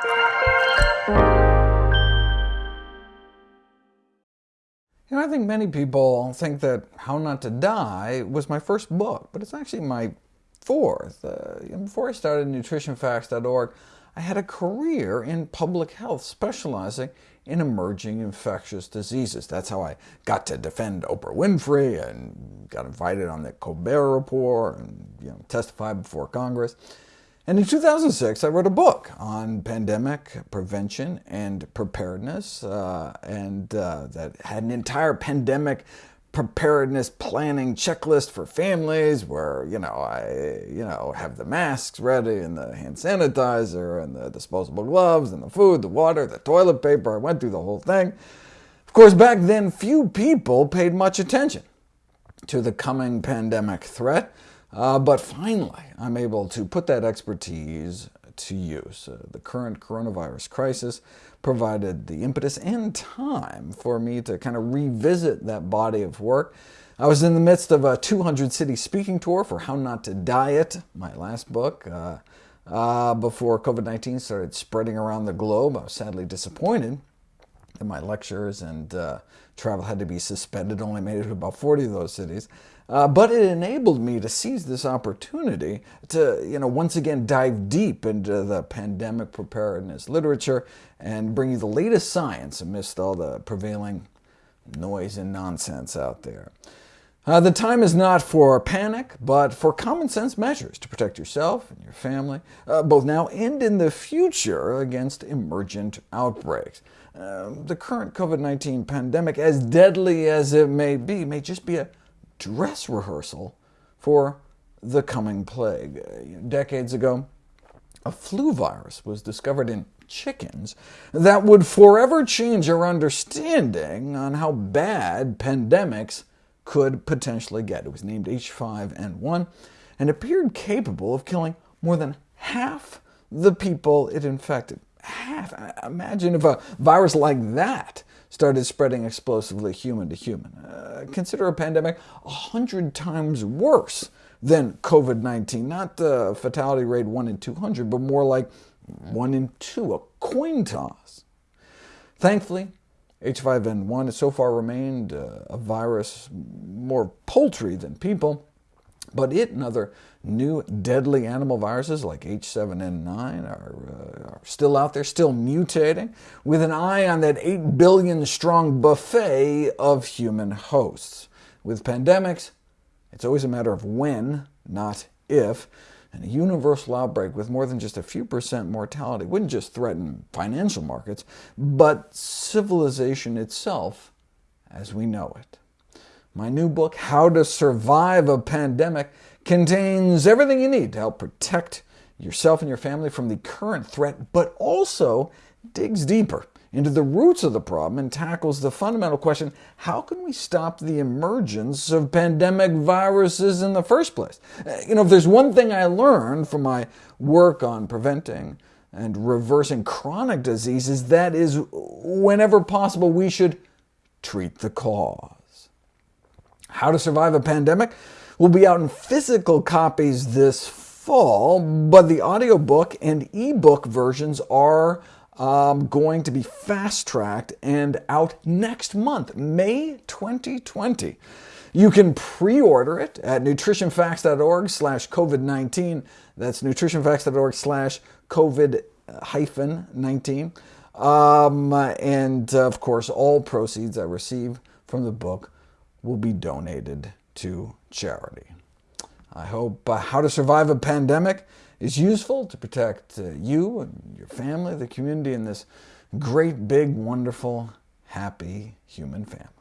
You know, I think many people think that How Not to Die was my first book, but it's actually my fourth. Uh, before I started nutritionfacts.org, I had a career in public health, specializing in emerging infectious diseases. That's how I got to defend Oprah Winfrey and got invited on the Colbert Report and you know, testify before Congress. And in 2006, I wrote a book on pandemic prevention and preparedness, uh, and uh, that had an entire pandemic preparedness planning checklist for families where, you know, I you know, have the masks ready and the hand sanitizer and the disposable gloves and the food, the water, the toilet paper. I went through the whole thing. Of course, back then, few people paid much attention to the coming pandemic threat. Uh, but finally, I'm able to put that expertise to use. Uh, the current coronavirus crisis provided the impetus and time for me to kind of revisit that body of work. I was in the midst of a 200-city speaking tour for How Not to Diet, my last book, uh, uh, before COVID-19 started spreading around the globe. I was sadly disappointed that my lectures and uh, travel had to be suspended, only made it to about 40 of those cities. Uh, but it enabled me to seize this opportunity to you know, once again dive deep into the pandemic preparedness literature and bring you the latest science amidst all the prevailing noise and nonsense out there. Uh, the time is not for panic, but for common sense measures to protect yourself and your family, uh, both now and in the future, against emergent outbreaks. Uh, the current COVID-19 pandemic, as deadly as it may be, may just be a dress rehearsal for the coming plague. Decades ago, a flu virus was discovered in chickens that would forever change our understanding on how bad pandemics could potentially get. It was named H5N1 and appeared capable of killing more than half the people it infected. Half. Imagine if a virus like that started spreading explosively human to human. Uh, consider a pandemic 100 times worse than COVID-19, not the fatality rate 1 in 200, but more like 1 in 2, a coin toss. Thankfully, H5N1 has so far remained uh, a virus more poultry than people, but it and other new deadly animal viruses like H7N9 are, uh, are, still out there, still mutating, with an eye on that 8 billion strong buffet of human hosts. With pandemics, it's always a matter of when, not if, and a universal outbreak with more than just a few percent mortality wouldn't just threaten financial markets, but civilization itself as we know it. My new book, How to Survive a Pandemic, contains everything you need to help protect yourself and your family from the current threat, but also digs deeper into the roots of the problem and tackles the fundamental question, how can we stop the emergence of pandemic viruses in the first place? Uh, you know, if there's one thing I learned from my work on preventing and reversing chronic diseases, that is, whenever possible, we should treat the cause. How to Survive a Pandemic will be out in physical copies this fall, but the audiobook and ebook versions are um, going to be fast-tracked and out next month, May 2020. You can pre-order it at nutritionfacts.org slash COVID-19. That's nutritionfacts.org slash COVID-19. Um, and, of course, all proceeds I receive from the book will be donated to charity. I hope uh, How to Survive a Pandemic is useful to protect uh, you and your family, the community, and this great, big, wonderful, happy human family.